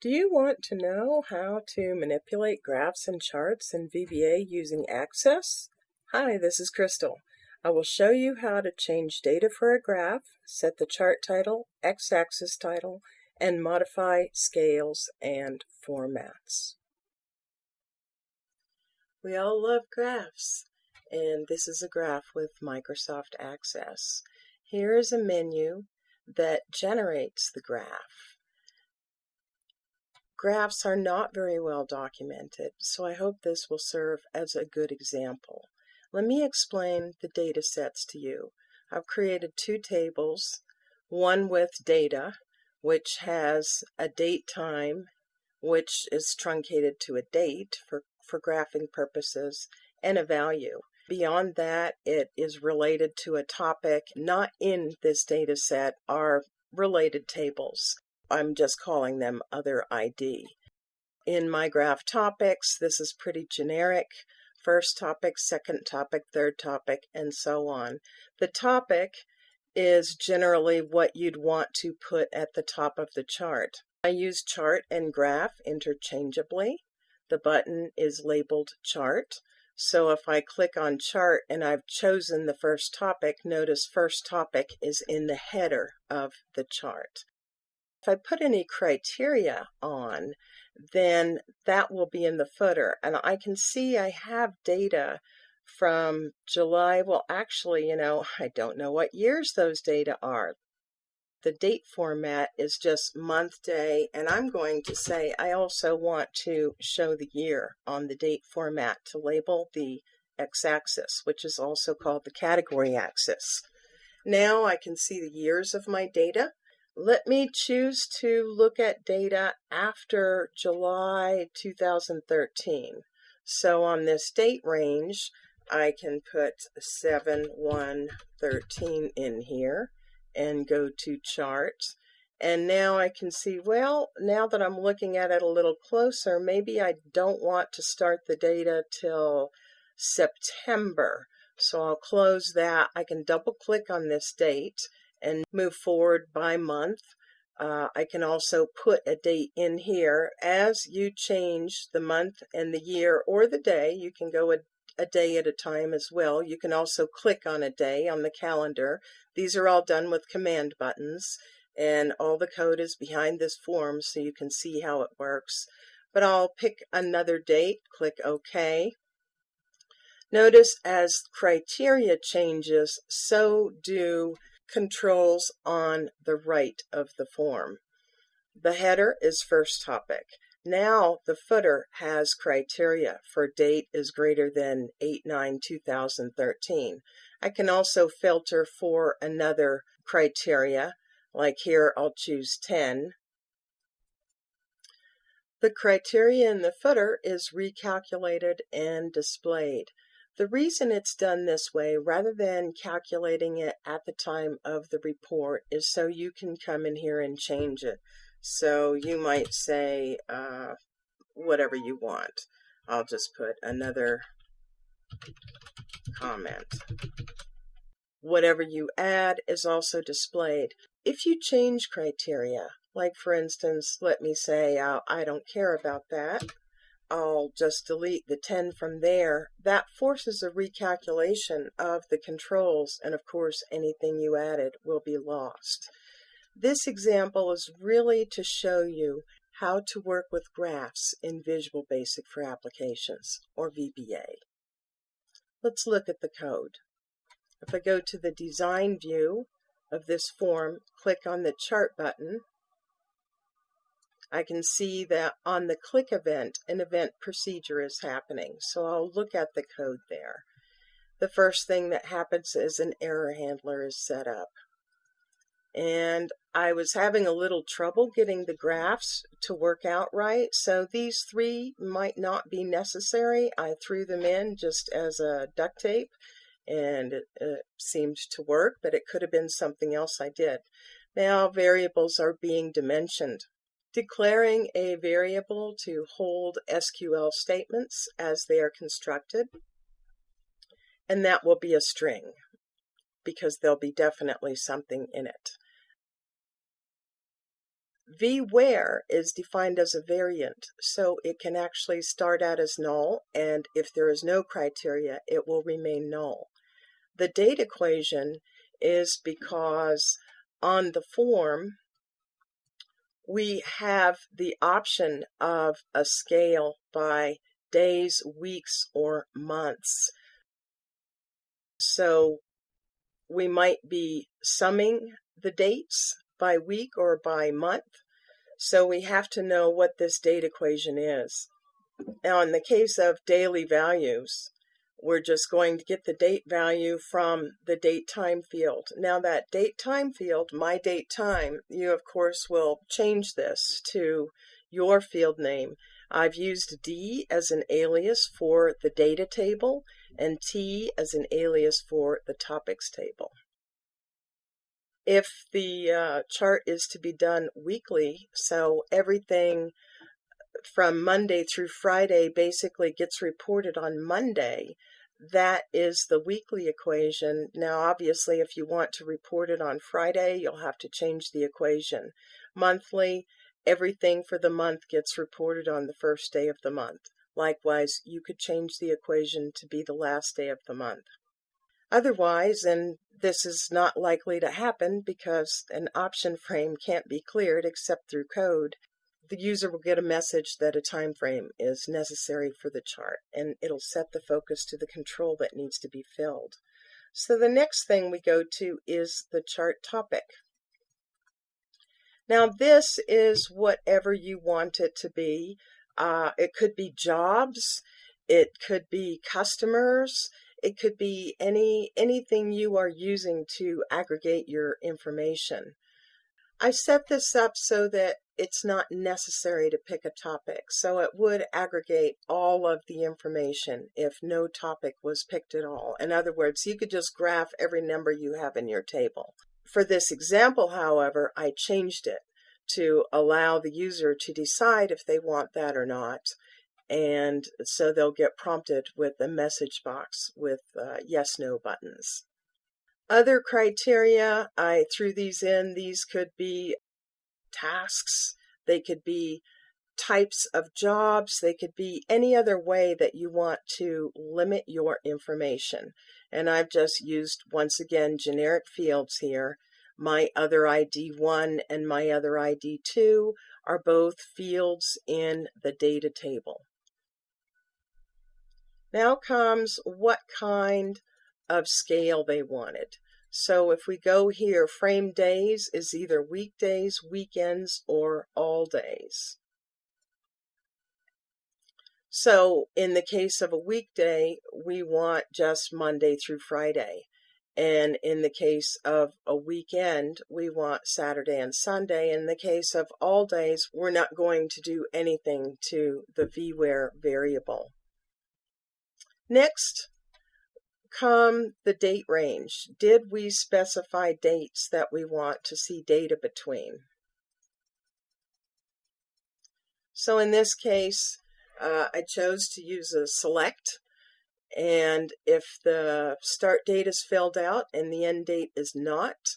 Do you want to know how to manipulate graphs and charts in VBA using Access? Hi, this is Crystal. I will show you how to change data for a graph, set the chart title, x-axis title, and modify scales and formats. We all love graphs, and this is a graph with Microsoft Access. Here is a menu that generates the graph. Graphs are not very well documented, so I hope this will serve as a good example. Let me explain the data sets to you. I've created two tables, one with data, which has a date time, which is truncated to a date for, for graphing purposes, and a value. Beyond that, it is related to a topic not in this data set are related tables. I'm just calling them other ID. In my graph topics, this is pretty generic. First topic, second topic, third topic, and so on. The topic is generally what you'd want to put at the top of the chart. I use chart and graph interchangeably. The button is labeled chart. So if I click on chart and I've chosen the first topic, notice first topic is in the header of the chart. If I put any criteria on, then that will be in the footer. And I can see I have data from July. Well, actually, you know, I don't know what years those data are. The date format is just month, day, and I'm going to say I also want to show the year on the date format to label the x-axis, which is also called the category axis. Now I can see the years of my data let me choose to look at data after July 2013. So on this date range, I can put 7113 in here and go to charts. And now I can see, well, now that I'm looking at it a little closer, maybe I don't want to start the data till September. So I'll close that. I can double click on this date and move forward by month. Uh, I can also put a date in here. As you change the month and the year or the day, you can go a, a day at a time as well. You can also click on a day on the calendar. These are all done with command buttons and all the code is behind this form so you can see how it works. But I'll pick another date, click OK. Notice as criteria changes, so do controls on the right of the form. The header is first topic. Now the footer has criteria for date is greater than 8-9-2013. I can also filter for another criteria, like here I'll choose 10. The criteria in the footer is recalculated and displayed. The reason it's done this way, rather than calculating it at the time of the report, is so you can come in here and change it. So you might say uh, whatever you want. I'll just put another comment. Whatever you add is also displayed. If you change criteria, like for instance, let me say uh, I don't care about that, I'll just delete the 10 from there, that forces a recalculation of the controls, and of course anything you added will be lost. This example is really to show you how to work with graphs in Visual Basic for Applications, or VBA. Let's look at the code. If I go to the Design view of this form, click on the Chart button, I can see that on the click event, an event procedure is happening. So I'll look at the code there. The first thing that happens is an error handler is set up. And I was having a little trouble getting the graphs to work out right. So these three might not be necessary. I threw them in just as a duct tape and it, it seemed to work, but it could have been something else I did. Now variables are being dimensioned declaring a variable to hold SQL statements as they are constructed. And that will be a string because there'll be definitely something in it. vwhere is defined as a variant, so it can actually start out as null, and if there is no criteria, it will remain null. The date equation is because on the form, we have the option of a scale by days, weeks, or months. So we might be summing the dates by week or by month. So we have to know what this date equation is. Now, in the case of daily values, we're just going to get the date value from the date time field. Now that date time field, my date time, you of course will change this to your field name. I've used D as an alias for the data table and T as an alias for the topics table. If the uh, chart is to be done weekly, so everything from Monday through Friday basically gets reported on Monday, that is the weekly equation. Now, obviously, if you want to report it on Friday, you'll have to change the equation. Monthly, everything for the month gets reported on the first day of the month. Likewise, you could change the equation to be the last day of the month. Otherwise, and this is not likely to happen because an option frame can't be cleared except through code, the user will get a message that a time frame is necessary for the chart and it'll set the focus to the control that needs to be filled. So the next thing we go to is the chart topic. Now this is whatever you want it to be. Uh, it could be jobs, it could be customers, it could be any anything you are using to aggregate your information. I set this up so that it's not necessary to pick a topic, so it would aggregate all of the information if no topic was picked at all. In other words, you could just graph every number you have in your table. For this example, however, I changed it to allow the user to decide if they want that or not. And so they'll get prompted with a message box with uh, yes no buttons. Other criteria, I threw these in. These could be tasks, they could be types of jobs, they could be any other way that you want to limit your information. And I've just used, once again, generic fields here. My other ID 1 and my other ID 2 are both fields in the data table. Now comes what kind of scale they wanted. So if we go here, frame days is either weekdays, weekends, or all days. So in the case of a weekday, we want just Monday through Friday. And in the case of a weekend, we want Saturday and Sunday. In the case of all days, we're not going to do anything to the vwhere variable. Next, come the date range. Did we specify dates that we want to see data between? So in this case, uh, I chose to use a select. And if the start date is filled out and the end date is not,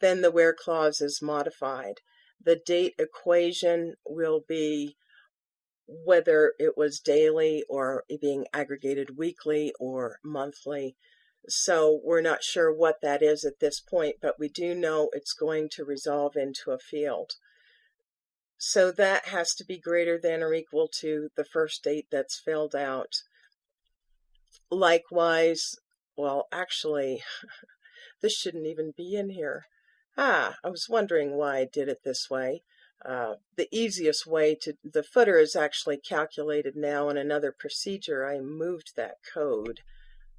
then the where clause is modified. The date equation will be whether it was daily or being aggregated weekly or monthly. So we're not sure what that is at this point, but we do know it's going to resolve into a field. So that has to be greater than or equal to the first date that's filled out. Likewise, well, actually, this shouldn't even be in here. Ah, I was wondering why I did it this way. Uh, the easiest way to, the footer is actually calculated now in another procedure. I moved that code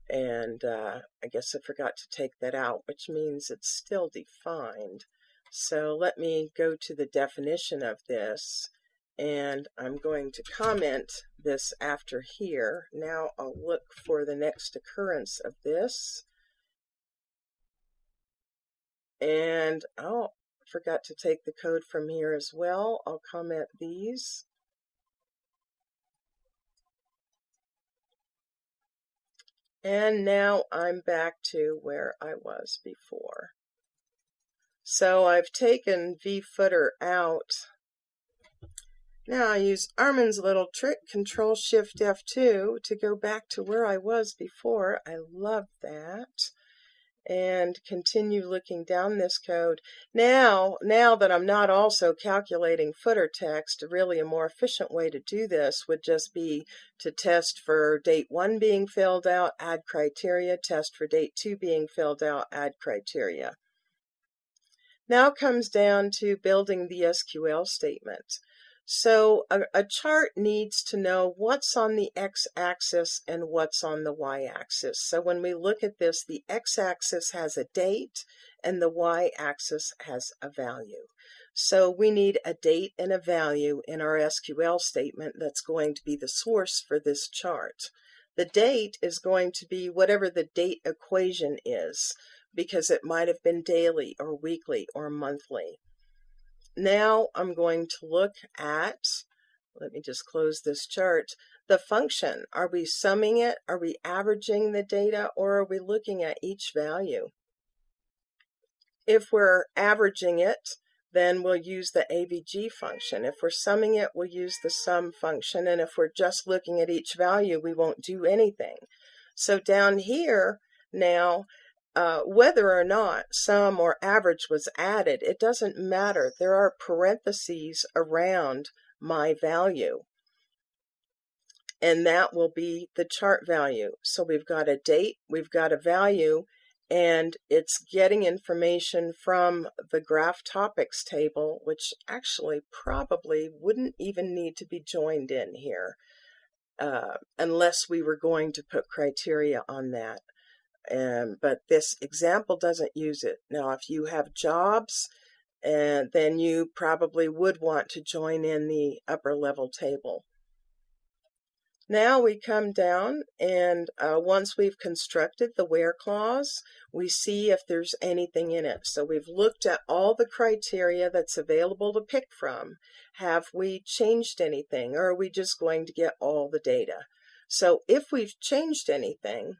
and uh, I guess I forgot to take that out, which means it's still defined. So let me go to the definition of this and I'm going to comment this after here. Now I'll look for the next occurrence of this. And I'll forgot to take the code from here as well. I'll comment these. And now I'm back to where I was before. So I've taken vfooter out. Now I use Armin's little trick, Control Shift F2 to go back to where I was before. I love that and continue looking down this code. Now, now that I'm not also calculating footer text, really a more efficient way to do this would just be to test for date 1 being filled out, add criteria, test for date 2 being filled out, add criteria. Now comes down to building the SQL statement. So a, a, chart needs to know what's on the x-axis and what's on the y-axis. So when we look at this, the x-axis has a date and the y-axis has a value. So we need a date and a value in our SQL statement that's going to be the source for this chart. The date is going to be whatever the date equation is because it might have been daily or weekly or monthly. Now I'm going to look at, let me just close this chart, the function. Are we summing it? Are we averaging the data? Or are we looking at each value? If we're averaging it, then we'll use the AVG function. If we're summing it, we'll use the sum function. And if we're just looking at each value, we won't do anything. So down here now, uh, whether or not sum or average was added, it doesn't matter. There are parentheses around my value. And that will be the chart value. So we've got a date, we've got a value, and it's getting information from the graph topics table, which actually probably wouldn't even need to be joined in here uh, unless we were going to put criteria on that. But this example doesn't use it. Now, if you have jobs, and then you probably would want to join in the upper level table. Now we come down and uh, once we've constructed the where clause, we see if there's anything in it. So we've looked at all the criteria that's available to pick from. Have we changed anything or are we just going to get all the data? So if we've changed anything,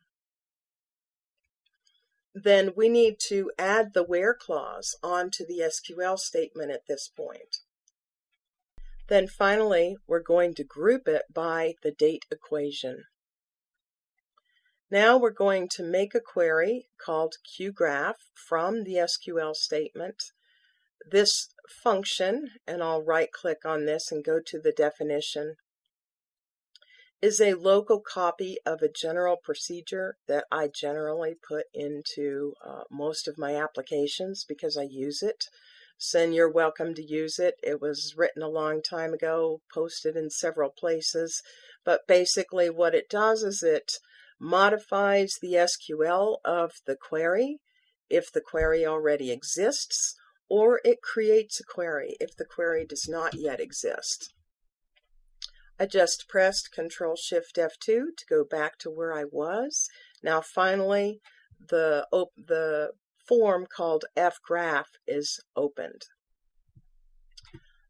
then we need to add the where clause onto the SQL statement at this point. Then finally, we're going to group it by the date equation. Now we're going to make a query called QGraph from the SQL statement. This function, and I'll right click on this and go to the definition, is a local copy of a general procedure that I generally put into uh, most of my applications because I use it. So you're welcome to use it. It was written a long time ago, posted in several places, but basically what it does is it modifies the SQL of the query if the query already exists, or it creates a query if the query does not yet exist. I just pressed Control Shift F2 to go back to where I was. Now finally the, the form called fgraph is opened.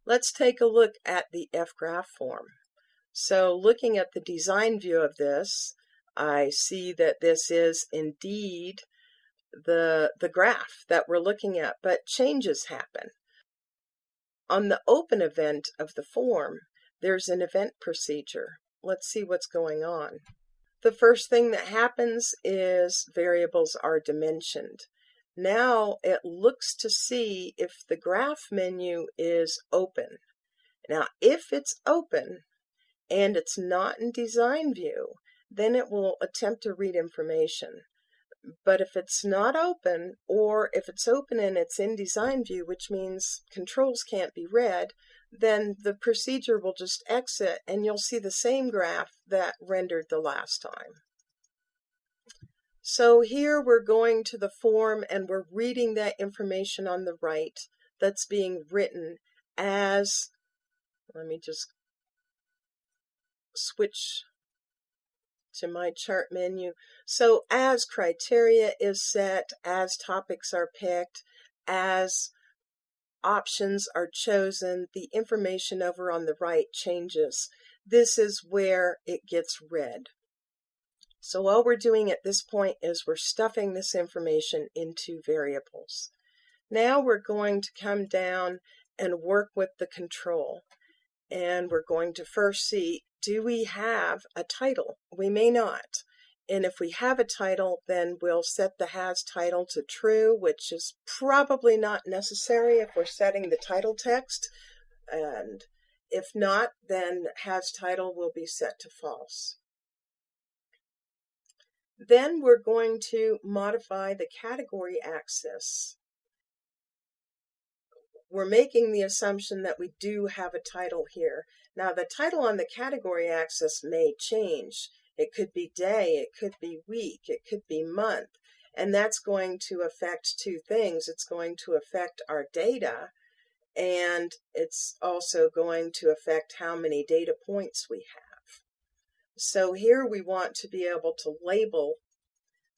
Let's take a look at the fgraph form. So looking at the design view of this, I see that this is indeed the, the graph that we're looking at, but changes happen. On the open event of the form, there's an event procedure. Let's see what's going on. The first thing that happens is variables are dimensioned. Now it looks to see if the graph menu is open. Now if it's open and it's not in design view, then it will attempt to read information. But if it's not open, or if it's open and it's in design view, which means controls can't be read, then the procedure will just exit and you'll see the same graph that rendered the last time. So here we're going to the form and we're reading that information on the right that's being written as, let me just switch to my chart menu. So as criteria is set, as topics are picked, as options are chosen, the information over on the right changes. This is where it gets read. So all we're doing at this point is we're stuffing this information into variables. Now we're going to come down and work with the control. And we're going to first see, do we have a title? We may not. And if we have a title, then we'll set the has title to true, which is probably not necessary if we're setting the title text. And if not, then has title will be set to false. Then we're going to modify the category axis. We're making the assumption that we do have a title here. Now the title on the category axis may change. It could be day, it could be week, it could be month. And that's going to affect two things. It's going to affect our data and it's also going to affect how many data points we have. So here we want to be able to label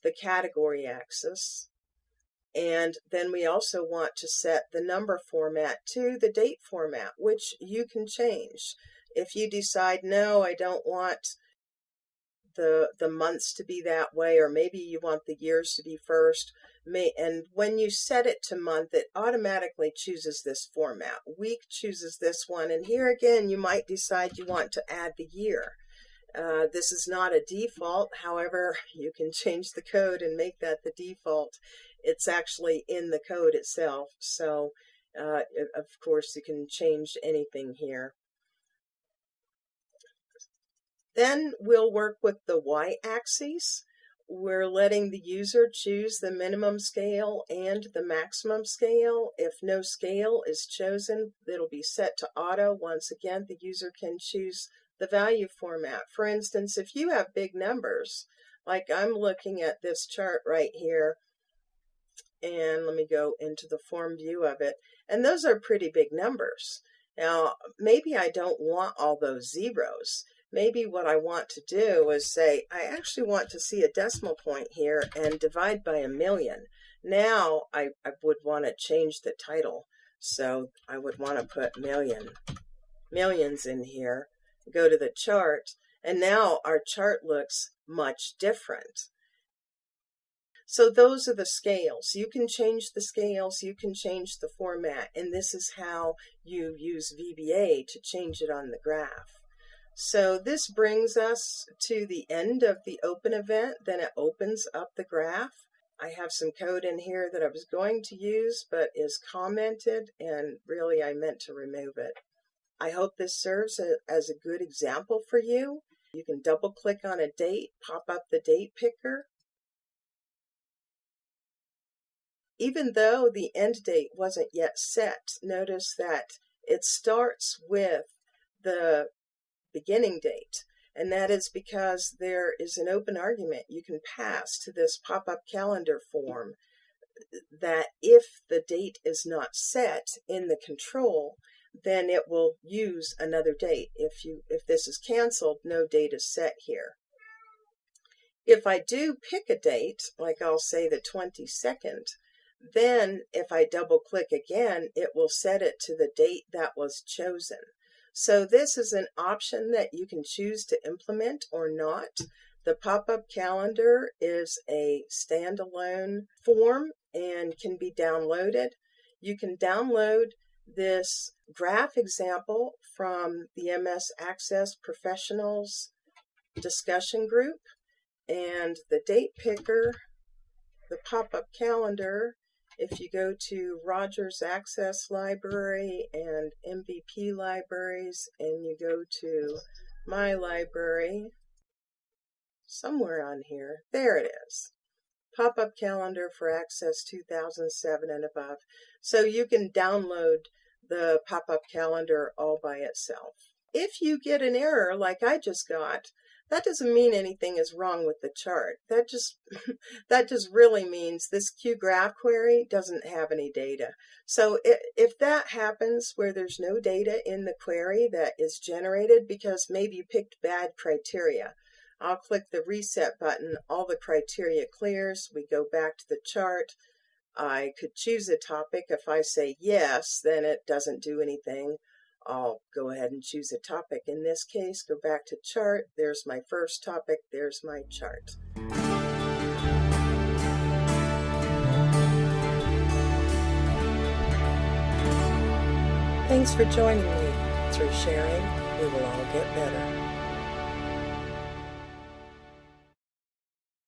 the category axis and then we also want to set the number format to the date format, which you can change. If you decide, no, I don't want the the months to be that way or maybe you want the years to be first may and when you set it to month it automatically chooses this format week chooses this one and here again you might decide you want to add the year uh, this is not a default however you can change the code and make that the default it's actually in the code itself. So, uh, of course, you can change anything here. Then we'll work with the y-axis. We're letting the user choose the minimum scale and the maximum scale. If no scale is chosen, it'll be set to auto. Once again, the user can choose the value format. For instance, if you have big numbers, like I'm looking at this chart right here, and let me go into the form view of it. And those are pretty big numbers. Now, maybe I don't want all those zeros. Maybe what I want to do is say, I actually want to see a decimal point here and divide by a million. Now I, I would want to change the title. So I would want to put million, millions in here, go to the chart, and now our chart looks much different. So those are the scales. You can change the scales, you can change the format, and this is how you use VBA to change it on the graph. So this brings us to the end of the open event. Then it opens up the graph. I have some code in here that I was going to use, but is commented, and really I meant to remove it. I hope this serves a, as a good example for you. You can double click on a date, pop up the date picker, even though the end date wasn't yet set, notice that it starts with the beginning date. And that is because there is an open argument you can pass to this pop-up calendar form that if the date is not set in the control, then it will use another date. If you if this is canceled, no date is set here. If I do pick a date, like I'll say the 22nd, then if I double click again, it will set it to the date that was chosen. So this is an option that you can choose to implement or not. The pop-up calendar is a standalone form and can be downloaded. You can download this graph example from the MS Access Professionals discussion group and the date picker, the pop-up calendar, if you go to Rogers Access Library and MVP Libraries and you go to My Library, somewhere on here, there it is. Pop-up calendar for Access 2007 and above. So you can download the pop-up calendar all by itself. If you get an error like I just got, that doesn't mean anything is wrong with the chart. That just that just really means this Q graph query doesn't have any data. So if, if that happens where there's no data in the query that is generated because maybe you picked bad criteria, I'll click the reset button, all the criteria clears, we go back to the chart. I could choose a topic. If I say yes, then it doesn't do anything. I'll go ahead and choose a topic. In this case, go back to chart. There's my first topic. There's my chart. Thanks for joining me. Through sharing, we will all get better.